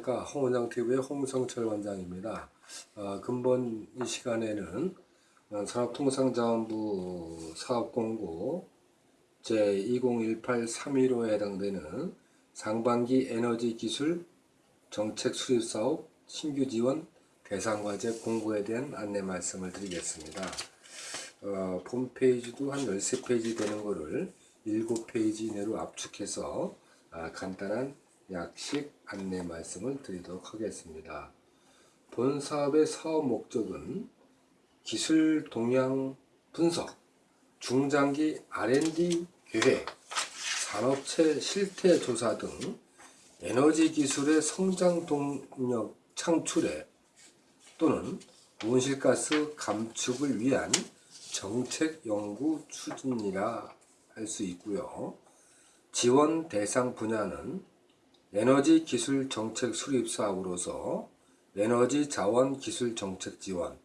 안녕하십니까 홍원장TV의 홍성철 원장입니다. 어, 근본 이 시간에는 어, 산업통상자원부 사업공고 제2018-315에 해당되는 상반기 에너지 기술 정책 수립 사업 신규 지원 대상과제 공고에 대한 안내 말씀을 드리겠습니다. 어, 홈페이지도 한 13페이지 되는 거를 7페이지 이내로 압축해서 아, 간단한 약식 안내 말씀을 드리도록 하겠습니다. 본 사업의 사업 목적은 기술 동향 분석, 중장기 R&D 계획, 산업체 실태 조사 등 에너지 기술의 성장 동력 창출에 또는 온실가스 감축을 위한 정책 연구 추진이라 할 수 있고요. 지원 대상 분야는 에너지 기술 정책 수립 사업으로서 에너지 자원 기술 정책 지원,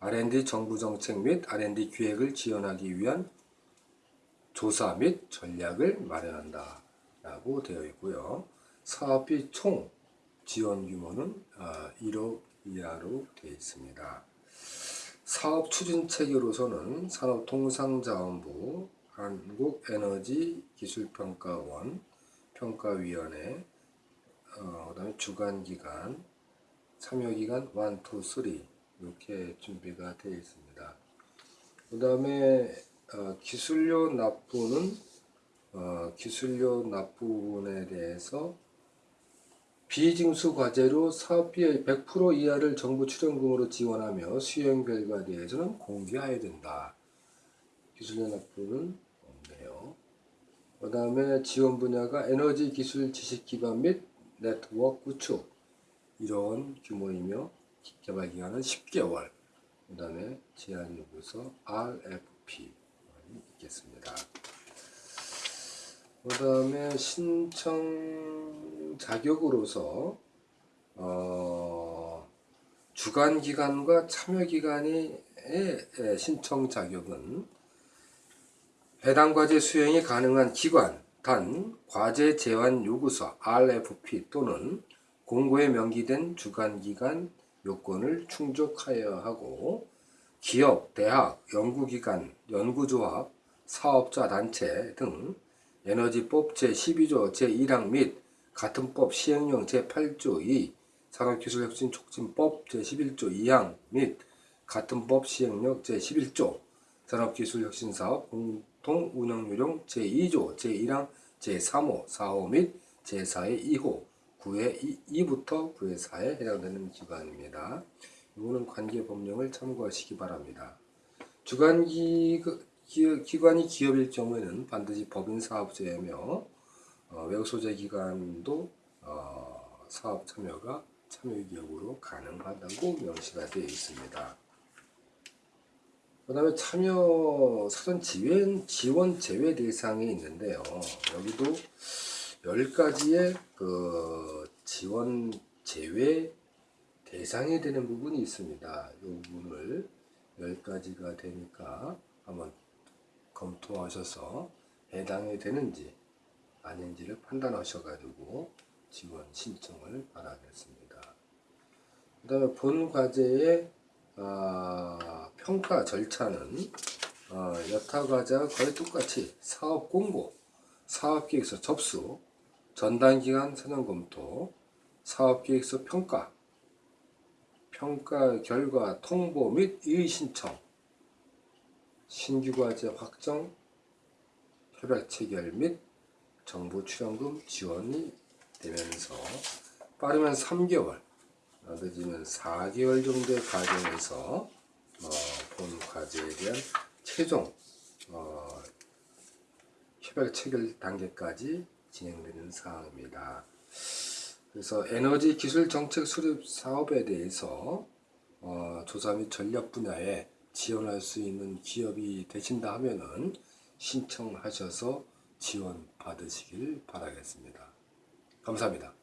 R&D 정부 정책 및 R&D 기획을 지원하기 위한 조사 및 전략을 마련한다 라고 되어 있고요. 사업비 총 지원 규모는 1억 이하로 되어 있습니다. 사업 추진 체계로서는 산업통상자원부, 한국에너지기술평가원, 평가위원회, 어, 그 다음에 주간기관, 참여기관 1, 2, 3 이렇게 준비가 되어 있습니다. 그 다음에 어, 기술료 납부는 어, 기술료 납부 부분에 대해서 비징수 과제로 사업비의 100% 이하를 정부 출연금으로 지원하며 수행 결과에 대해서는 공개해야 된다. 기술료 납부는. 그 다음에 지원 분야가 에너지 기술 지식 기반 및 네트워크 구축 이런 규모이며 개발 기간은 10개월 그 다음에 제한 요구서 RFP 있겠습니다. 그 다음에 신청 자격으로서 어, 주간 기관과 참여 기관의 신청 자격은 해당 과제 수행이 가능한 기관 단 과제 제한 요구서 RFP 또는 공고에 명기된 주간 기관 요건을 충족하여야 하고 기업, 대학, 연구기관, 연구조합, 사업자 단체 등 에너지법 제12조 제1항 및 같은 법 시행령 제8조 2 산업기술혁신촉진법 제11조 2항 및 같은 법 시행령 제11조 산업기술혁신사업 공통운영요령 제2조 제1항 제3호 4호 및 제4의 2호 9의 2 부터 9의 4에 해당되는 기관입니다. 이거는 관계 법령을 참고하시기 바랍니다. 주간기 기관이 기업일 경우에는 반드시 법인 사업자이며 어, 외국 소재 기관도 어, 사업 참여가 참여 기업으로 가능하다고 명시가 되어 있습니다. 그 다음에 참여 사전 지원, 지원 제외 대상이 있는데요. 여기도 10가지의 그 지원 제외 대상이 되는 부분이 있습니다. 이 부분을 10가지가 되니까 한번 검토하셔서 해당이 되는지 아닌지를 판단하셔가지고 지원 신청을 바라겠습니다. 그 다음에 본 과제의 어, 평가 절차는 어, 여타 과제와 거의 똑같이 사업 공고, 사업계획서 접수, 전단기간 사전 검토, 사업계획서 평가, 평가 결과 통보 및 이의 신청, 신규과제 확정, 협약 체결 및 정부 출연금 지원이 되면서 빠르면 3개월, 늦으면 4개월 정도의 과정에서 어, 본 과제에 대한 최종 어, 협약 체결 단계까지 진행되는 사항입니다. 그래서 에너지 기술 정책 수립 사업에 대해서 어, 조사 및 전략 분야에 지원할 수 있는 기업이 되신다 하면은 신청하셔서 지원 받으시길 바라겠습니다. 감사합니다.